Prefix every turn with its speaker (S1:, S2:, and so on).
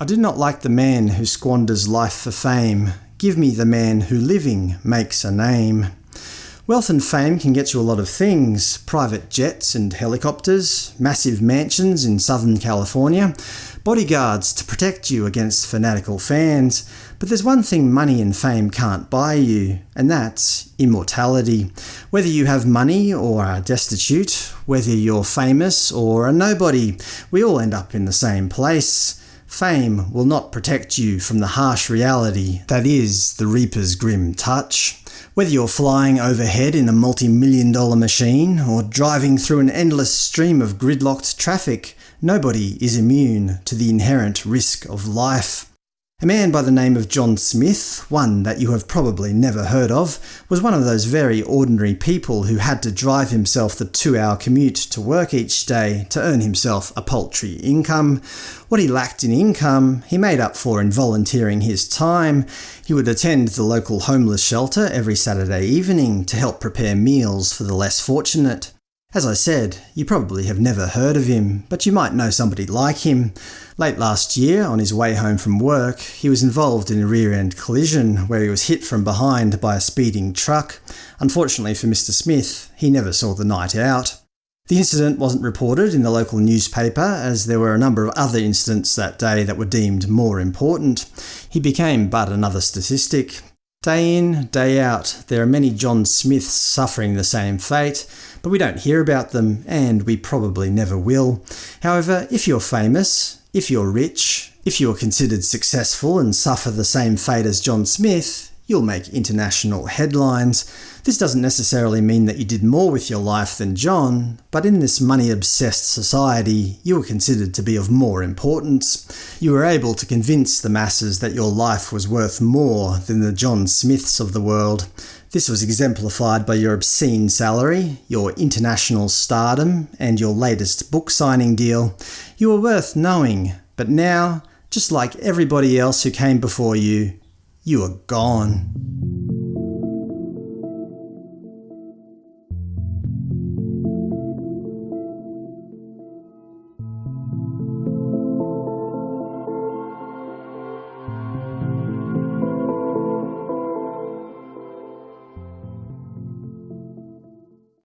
S1: I do not like the man who squanders life for fame. Give me the man who living makes a name. Wealth and fame can get you a lot of things. Private jets and helicopters, massive mansions in Southern California, bodyguards to protect you against fanatical fans. But there's one thing money and fame can't buy you, and that's immortality. Whether you have money or are destitute, whether you're famous or a nobody, we all end up in the same place. Fame will not protect you from the harsh reality that is the Reaper's grim touch. Whether you're flying overhead in a multi-million dollar machine, or driving through an endless stream of gridlocked traffic, nobody is immune to the inherent risk of life. A man by the name of John Smith, one that you have probably never heard of, was one of those very ordinary people who had to drive himself the two-hour commute to work each day to earn himself a paltry income. What he lacked in income, he made up for in volunteering his time. He would attend the local homeless shelter every Saturday evening to help prepare meals for the less fortunate. As I said, you probably have never heard of him, but you might know somebody like him. Late last year, on his way home from work, he was involved in a rear-end collision where he was hit from behind by a speeding truck. Unfortunately for Mr Smith, he never saw the night out. The incident wasn't reported in the local newspaper, as there were a number of other incidents that day that were deemed more important. He became but another statistic. Day in, day out, there are many John Smiths suffering the same fate, but we don't hear about them, and we probably never will. However, if you're famous, if you're rich, if you're considered successful and suffer the same fate as John Smith, you'll make international headlines. This doesn't necessarily mean that you did more with your life than John, but in this money-obsessed society, you were considered to be of more importance. You were able to convince the masses that your life was worth more than the John Smiths of the world. This was exemplified by your obscene salary, your international stardom, and your latest book signing deal. You were worth knowing, but now, just like everybody else who came before you, you are gone.